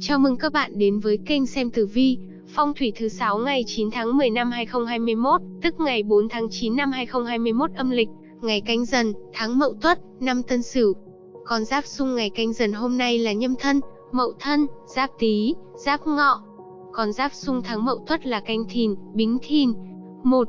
Chào mừng các bạn đến với kênh xem tử vi, phong thủy thứ 6 ngày 9 tháng 10 năm 2021, tức ngày 4 tháng 9 năm 2021 âm lịch, ngày canh dần, tháng mậu tuất, năm tân sửu. Con giáp xung ngày canh dần hôm nay là nhâm thân, mậu thân, giáp tý, giáp ngọ. Con giáp xung tháng mậu tuất là canh thìn, bính thìn. 1.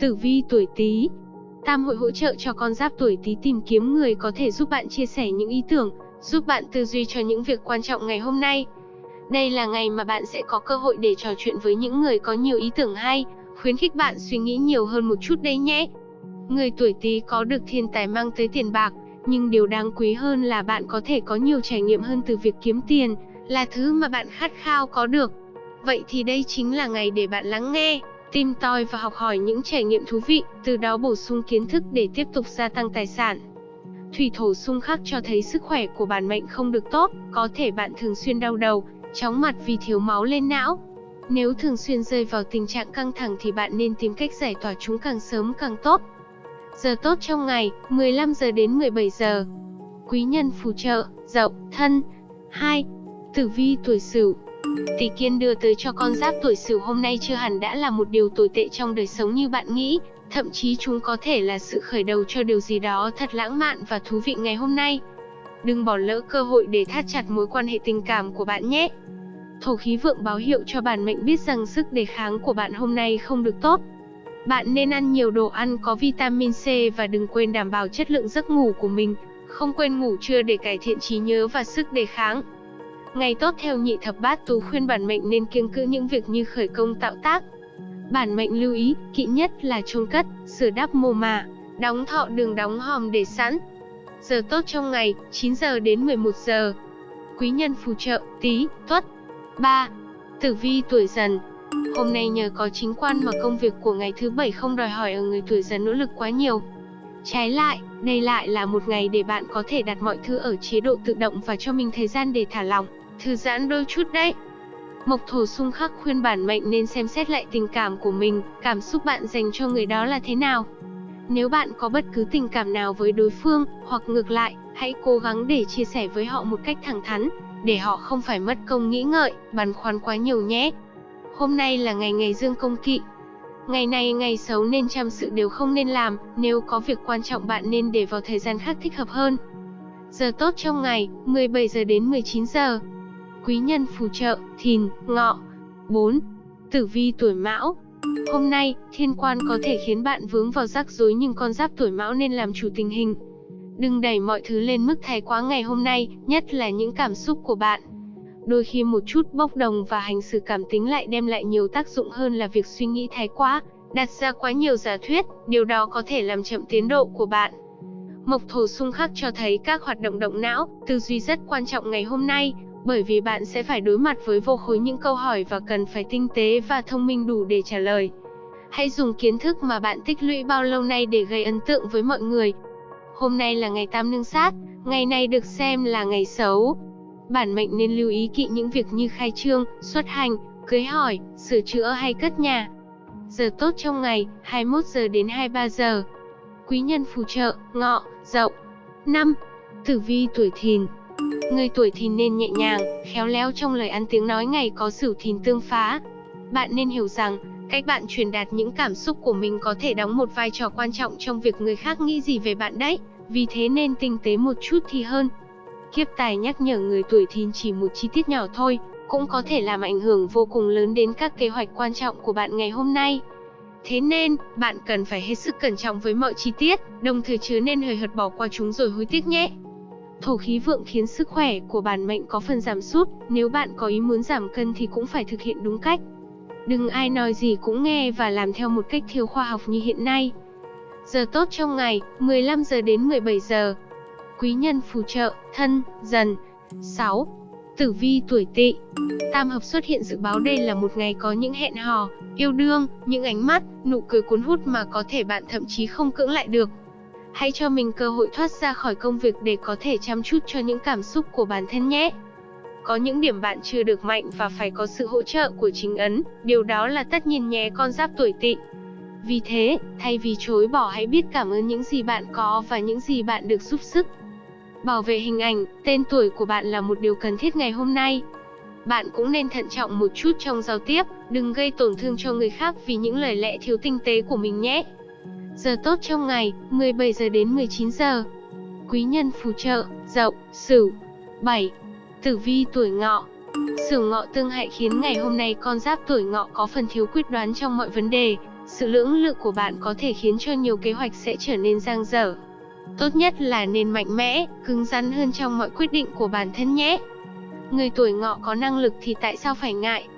Tử vi tuổi tý, Tam hội hỗ trợ cho con giáp tuổi Tý tìm kiếm người có thể giúp bạn chia sẻ những ý tưởng, giúp bạn tư duy cho những việc quan trọng ngày hôm nay. Đây là ngày mà bạn sẽ có cơ hội để trò chuyện với những người có nhiều ý tưởng hay, khuyến khích bạn suy nghĩ nhiều hơn một chút đấy nhé. Người tuổi Tý có được thiên tài mang tới tiền bạc, nhưng điều đáng quý hơn là bạn có thể có nhiều trải nghiệm hơn từ việc kiếm tiền, là thứ mà bạn khát khao có được. Vậy thì đây chính là ngày để bạn lắng nghe, tìm tòi và học hỏi những trải nghiệm thú vị, từ đó bổ sung kiến thức để tiếp tục gia tăng tài sản. Thủy thổ xung khắc cho thấy sức khỏe của bản mệnh không được tốt, có thể bạn thường xuyên đau đầu, chóng mặt vì thiếu máu lên não. Nếu thường xuyên rơi vào tình trạng căng thẳng thì bạn nên tìm cách giải tỏa chúng càng sớm càng tốt. Giờ tốt trong ngày, 15 giờ đến 17 giờ. Quý nhân phù trợ, dậu, thân. 2. Tử vi tuổi Sửu, Tỷ kiên đưa tới cho con giáp tuổi Sửu hôm nay chưa hẳn đã là một điều tồi tệ trong đời sống như bạn nghĩ, thậm chí chúng có thể là sự khởi đầu cho điều gì đó thật lãng mạn và thú vị ngày hôm nay. Đừng bỏ lỡ cơ hội để thắt chặt mối quan hệ tình cảm của bạn nhé. Thổ khí vượng báo hiệu cho bản mệnh biết rằng sức đề kháng của bạn hôm nay không được tốt. Bạn nên ăn nhiều đồ ăn có vitamin C và đừng quên đảm bảo chất lượng giấc ngủ của mình, không quên ngủ trưa để cải thiện trí nhớ và sức đề kháng. Ngày tốt theo nhị thập bát tú khuyên bản mệnh nên kiêng cữ những việc như khởi công tạo tác. Bản mệnh lưu ý, kỵ nhất là chôn cất, sửa đắp mồ mả, đóng thọ đường đóng hòm để sẵn. Giờ tốt trong ngày, 9 giờ đến 11 giờ. Quý nhân phù trợ, tí, tuất. 3. Tử vi tuổi dần Hôm nay nhờ có chính quan mà công việc của ngày thứ bảy không đòi hỏi ở người tuổi dần nỗ lực quá nhiều. Trái lại, đây lại là một ngày để bạn có thể đặt mọi thứ ở chế độ tự động và cho mình thời gian để thả lỏng thư giãn đôi chút đấy. Mộc thổ xung khắc khuyên bản mệnh nên xem xét lại tình cảm của mình, cảm xúc bạn dành cho người đó là thế nào. Nếu bạn có bất cứ tình cảm nào với đối phương, hoặc ngược lại, hãy cố gắng để chia sẻ với họ một cách thẳng thắn, để họ không phải mất công nghĩ ngợi, băn khoăn quá nhiều nhé. Hôm nay là ngày ngày dương công kỵ. Ngày này ngày xấu nên trăm sự đều không nên làm, nếu có việc quan trọng bạn nên để vào thời gian khác thích hợp hơn. Giờ tốt trong ngày, 17 giờ đến 19 giờ quý nhân phù trợ, thìn, ngọ. 4. Tử vi tuổi mão Hôm nay, thiên quan có thể khiến bạn vướng vào rắc rối nhưng con giáp tuổi mão nên làm chủ tình hình. Đừng đẩy mọi thứ lên mức thái quá ngày hôm nay, nhất là những cảm xúc của bạn. Đôi khi một chút bốc đồng và hành xử cảm tính lại đem lại nhiều tác dụng hơn là việc suy nghĩ thái quá, đặt ra quá nhiều giả thuyết, điều đó có thể làm chậm tiến độ của bạn. Mộc thổ xung khắc cho thấy các hoạt động động não, tư duy rất quan trọng ngày hôm nay, bởi vì bạn sẽ phải đối mặt với vô khối những câu hỏi và cần phải tinh tế và thông minh đủ để trả lời. Hãy dùng kiến thức mà bạn tích lũy bao lâu nay để gây ấn tượng với mọi người. Hôm nay là ngày tam nương sát, ngày này được xem là ngày xấu. Bản mệnh nên lưu ý kỵ những việc như khai trương, xuất hành, cưới hỏi, sửa chữa hay cất nhà. Giờ tốt trong ngày, 21 giờ đến 23 giờ. Quý nhân phù trợ, ngọ, dậu. 5. Tử vi tuổi thìn Người tuổi thìn nên nhẹ nhàng, khéo léo trong lời ăn tiếng nói ngày có sửu thìn tương phá. Bạn nên hiểu rằng, cách bạn truyền đạt những cảm xúc của mình có thể đóng một vai trò quan trọng trong việc người khác nghĩ gì về bạn đấy, vì thế nên tinh tế một chút thì hơn. Kiếp tài nhắc nhở người tuổi thìn chỉ một chi tiết nhỏ thôi, cũng có thể làm ảnh hưởng vô cùng lớn đến các kế hoạch quan trọng của bạn ngày hôm nay. Thế nên, bạn cần phải hết sức cẩn trọng với mọi chi tiết, đồng thời chứa nên hời hợt bỏ qua chúng rồi hối tiếc nhé. Thổ khí vượng khiến sức khỏe của bản mệnh có phần giảm sút, nếu bạn có ý muốn giảm cân thì cũng phải thực hiện đúng cách. Đừng ai nói gì cũng nghe và làm theo một cách thiếu khoa học như hiện nay. Giờ tốt trong ngày, 15 giờ đến 17 giờ. Quý nhân phù trợ, thân, dần. 6. Tử vi tuổi tỵ Tam hợp xuất hiện dự báo đây là một ngày có những hẹn hò, yêu đương, những ánh mắt, nụ cười cuốn hút mà có thể bạn thậm chí không cưỡng lại được. Hãy cho mình cơ hội thoát ra khỏi công việc để có thể chăm chút cho những cảm xúc của bản thân nhé. Có những điểm bạn chưa được mạnh và phải có sự hỗ trợ của chính ấn, điều đó là tất nhiên nhé con giáp tuổi tỵ. Vì thế, thay vì chối bỏ hãy biết cảm ơn những gì bạn có và những gì bạn được giúp sức. Bảo vệ hình ảnh, tên tuổi của bạn là một điều cần thiết ngày hôm nay. Bạn cũng nên thận trọng một chút trong giao tiếp, đừng gây tổn thương cho người khác vì những lời lẽ thiếu tinh tế của mình nhé. Giờ tốt trong ngày, 17 giờ đến 19 giờ. Quý nhân phù trợ, Dậu, Sửu. 7. Tử vi tuổi Ngọ. Sửu Ngọ tương hại khiến ngày hôm nay con giáp tuổi Ngọ có phần thiếu quyết đoán trong mọi vấn đề. Sự lưỡng lự của bạn có thể khiến cho nhiều kế hoạch sẽ trở nên giang dở. Tốt nhất là nên mạnh mẽ, cứng rắn hơn trong mọi quyết định của bản thân nhé. Người tuổi ngọ có năng lực thì tại sao phải ngại?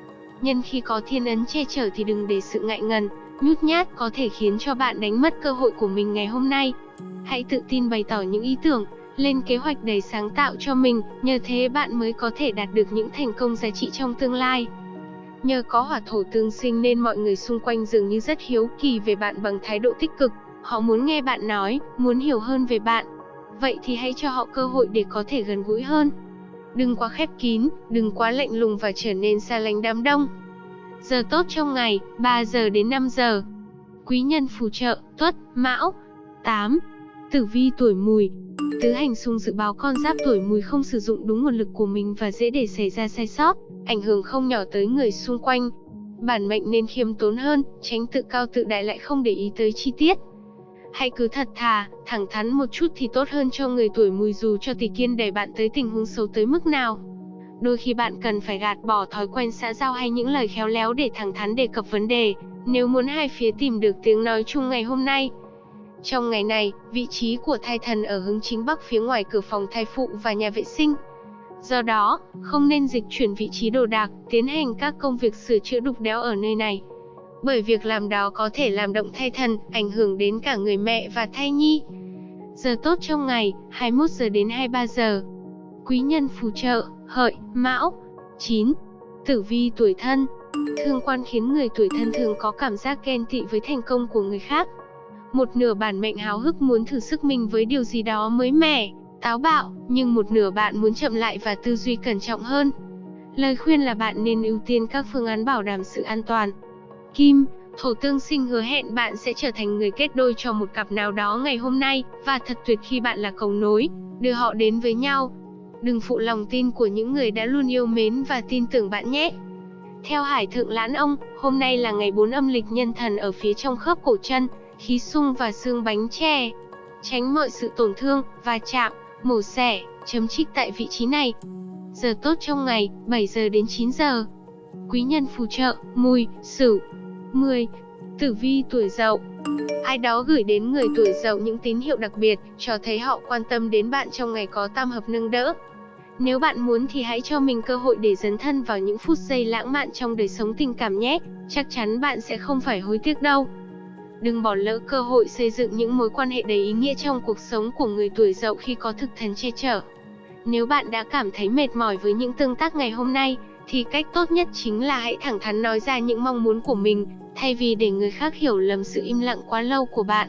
Nhân khi có thiên ấn che chở thì đừng để sự ngại ngần, nhút nhát có thể khiến cho bạn đánh mất cơ hội của mình ngày hôm nay. Hãy tự tin bày tỏ những ý tưởng, lên kế hoạch đầy sáng tạo cho mình, nhờ thế bạn mới có thể đạt được những thành công giá trị trong tương lai. Nhờ có hỏa thổ tương sinh nên mọi người xung quanh dường như rất hiếu kỳ về bạn bằng thái độ tích cực, họ muốn nghe bạn nói, muốn hiểu hơn về bạn. Vậy thì hãy cho họ cơ hội để có thể gần gũi hơn. Đừng quá khép kín, đừng quá lạnh lùng và trở nên xa lánh đám đông. Giờ tốt trong ngày, 3 giờ đến 5 giờ. Quý nhân phù trợ, tuất, mão. 8. Tử vi tuổi mùi, Tứ hành xung dự báo con giáp tuổi mùi không sử dụng đúng nguồn lực của mình và dễ để xảy ra sai sót, ảnh hưởng không nhỏ tới người xung quanh. Bản mệnh nên khiêm tốn hơn, tránh tự cao tự đại lại không để ý tới chi tiết. Hãy cứ thật thà, thẳng thắn một chút thì tốt hơn cho người tuổi mùi dù cho tỷ kiên đẩy bạn tới tình huống xấu tới mức nào. Đôi khi bạn cần phải gạt bỏ thói quen xã giao hay những lời khéo léo để thẳng thắn đề cập vấn đề, nếu muốn hai phía tìm được tiếng nói chung ngày hôm nay. Trong ngày này, vị trí của thai thần ở hướng chính bắc phía ngoài cửa phòng thai phụ và nhà vệ sinh. Do đó, không nên dịch chuyển vị trí đồ đạc, tiến hành các công việc sửa chữa đục đẽo ở nơi này. Bởi việc làm đó có thể làm động thai thần, ảnh hưởng đến cả người mẹ và thai nhi. Giờ tốt trong ngày, 21 giờ đến 23 giờ. Quý nhân phù trợ, hợi, mão. 9. Tử vi tuổi thân Thương quan khiến người tuổi thân thường có cảm giác ghen tị với thành công của người khác, một nửa bản mệnh háo hức muốn thử sức mình với điều gì đó mới mẻ, táo bạo, nhưng một nửa bạn muốn chậm lại và tư duy cẩn trọng hơn. Lời khuyên là bạn nên ưu tiên các phương án bảo đảm sự an toàn. Kim, thổ tương sinh hứa hẹn bạn sẽ trở thành người kết đôi cho một cặp nào đó ngày hôm nay, và thật tuyệt khi bạn là cầu nối, đưa họ đến với nhau. Đừng phụ lòng tin của những người đã luôn yêu mến và tin tưởng bạn nhé. Theo Hải Thượng Lãn Ông, hôm nay là ngày 4 âm lịch nhân thần ở phía trong khớp cổ chân, khí sung và xương bánh tre. Tránh mọi sự tổn thương, va chạm, mổ xẻ, chấm trích tại vị trí này. Giờ tốt trong ngày, 7 giờ đến 9 giờ. Quý nhân phù trợ, mùi, sửu. 10. Tử vi tuổi dậu Ai đó gửi đến người tuổi dậu những tín hiệu đặc biệt, cho thấy họ quan tâm đến bạn trong ngày có tam hợp nâng đỡ. Nếu bạn muốn thì hãy cho mình cơ hội để dấn thân vào những phút giây lãng mạn trong đời sống tình cảm nhé, chắc chắn bạn sẽ không phải hối tiếc đâu. Đừng bỏ lỡ cơ hội xây dựng những mối quan hệ đầy ý nghĩa trong cuộc sống của người tuổi dậu khi có thực thần che chở. Nếu bạn đã cảm thấy mệt mỏi với những tương tác ngày hôm nay, thì cách tốt nhất chính là hãy thẳng thắn nói ra những mong muốn của mình, thay vì để người khác hiểu lầm sự im lặng quá lâu của bạn.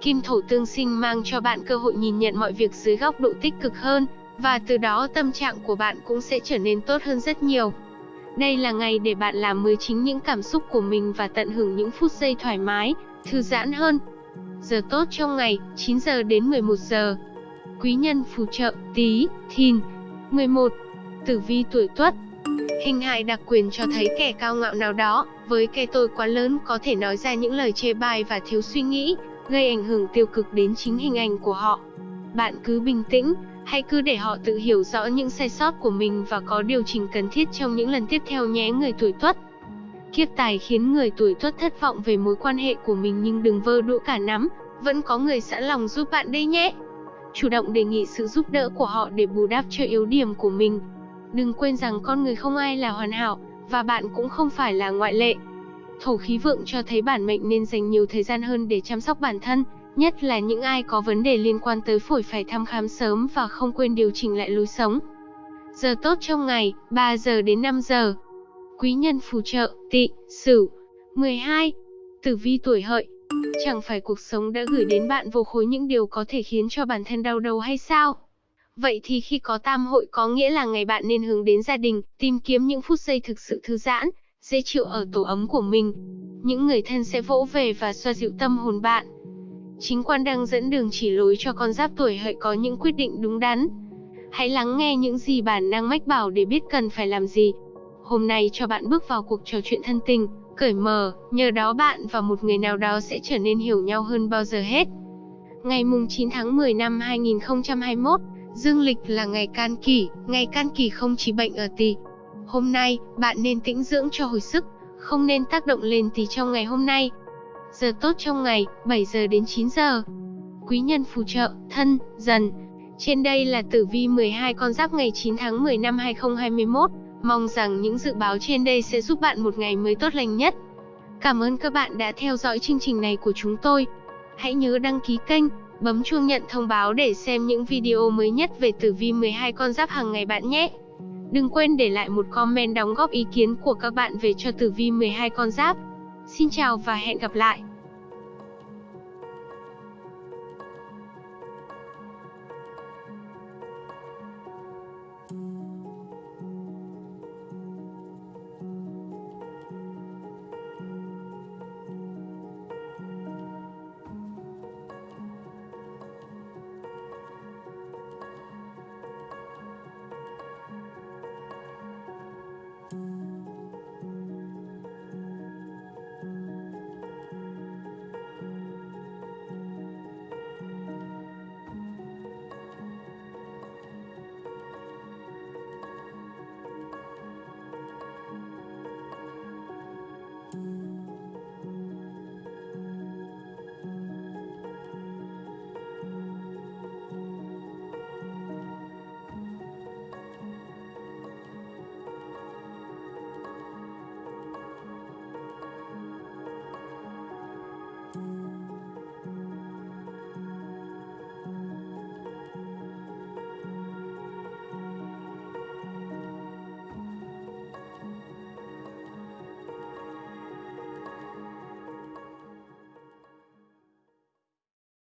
Kim thổ tương sinh mang cho bạn cơ hội nhìn nhận mọi việc dưới góc độ tích cực hơn, và từ đó tâm trạng của bạn cũng sẽ trở nên tốt hơn rất nhiều. Đây là ngày để bạn làm mới chính những cảm xúc của mình và tận hưởng những phút giây thoải mái, thư giãn hơn. Giờ tốt trong ngày, 9 giờ đến 11 giờ. Quý nhân phù trợ, tí, thìn. 11. Tử vi tuổi tuất Hình hại đặc quyền cho thấy kẻ cao ngạo nào đó, với cái tôi quá lớn có thể nói ra những lời chê bai và thiếu suy nghĩ, gây ảnh hưởng tiêu cực đến chính hình ảnh của họ. Bạn cứ bình tĩnh, hãy cứ để họ tự hiểu rõ những sai sót của mình và có điều chỉnh cần thiết trong những lần tiếp theo nhé người tuổi tuất. Kiếp tài khiến người tuổi tuất thất vọng về mối quan hệ của mình nhưng đừng vơ đũa cả nắm, vẫn có người sẵn lòng giúp bạn đây nhé. Chủ động đề nghị sự giúp đỡ của họ để bù đắp cho yếu điểm của mình. Đừng quên rằng con người không ai là hoàn hảo, và bạn cũng không phải là ngoại lệ. Thổ khí vượng cho thấy bản mệnh nên dành nhiều thời gian hơn để chăm sóc bản thân, nhất là những ai có vấn đề liên quan tới phổi phải thăm khám sớm và không quên điều chỉnh lại lối sống. Giờ tốt trong ngày, 3 giờ đến 5 giờ quý nhân phù trợ, tị, sửu. 12. Tử vi tuổi hợi. Chẳng phải cuộc sống đã gửi đến bạn vô khối những điều có thể khiến cho bản thân đau đầu hay sao? Vậy thì khi có tam hội có nghĩa là ngày bạn nên hướng đến gia đình, tìm kiếm những phút giây thực sự thư giãn, dễ chịu ở tổ ấm của mình. Những người thân sẽ vỗ về và xoa dịu tâm hồn bạn. Chính quan đang dẫn đường chỉ lối cho con giáp tuổi hợi có những quyết định đúng đắn. Hãy lắng nghe những gì bản năng mách bảo để biết cần phải làm gì. Hôm nay cho bạn bước vào cuộc trò chuyện thân tình, cởi mở, nhờ đó bạn và một người nào đó sẽ trở nên hiểu nhau hơn bao giờ hết. Ngày mùng 9 tháng 10 năm 2021, dương lịch là ngày can kỷ, ngày can kỷ không chỉ bệnh ở tỳ. Hôm nay, bạn nên tĩnh dưỡng cho hồi sức, không nên tác động lên tỳ trong ngày hôm nay. Giờ tốt trong ngày, 7 giờ đến 9 giờ. Quý nhân phù trợ, thân, dần. Trên đây là tử vi 12 con giáp ngày 9 tháng 10 năm 2021. Mong rằng những dự báo trên đây sẽ giúp bạn một ngày mới tốt lành nhất. Cảm ơn các bạn đã theo dõi chương trình này của chúng tôi. Hãy nhớ đăng ký kênh, bấm chuông nhận thông báo để xem những video mới nhất về tử vi 12 con giáp hàng ngày bạn nhé. Đừng quên để lại một comment đóng góp ý kiến của các bạn về cho tử vi 12 con giáp. Xin chào và hẹn gặp lại.